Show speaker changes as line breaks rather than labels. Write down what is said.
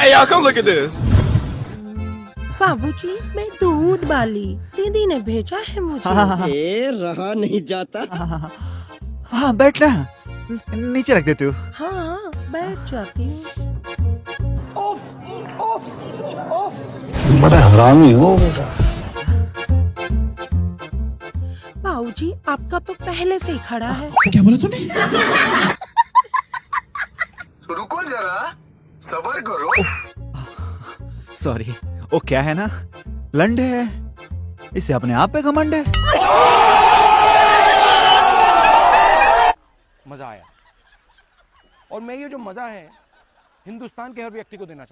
hey, y'all, come look at this.
बाबूजी मैं दूध वाली दीदी ने भेजा है मुझे।
हाँ हाँ हाँ
ए रहा नहीं जाता।
हाँ, हाँ, हाँ, हाँ बैठ ना। नीचे रख देती हूँ।
हाँ हाँ बैठ जाती हूँ।
बड़ा हरामी हो। बेटा
बाबूजी आपका तो पहले से ही खड़ा है।
रुको जरा सबर करो।
सॉरी वो क्या है ना? लंडे है। इसे अपने आप पे घमंड है।
मज़ा आया। और मैं ये जो मज़ा है हिंदुस्तान के हर व्यक्ति को देना चाहता हूँ।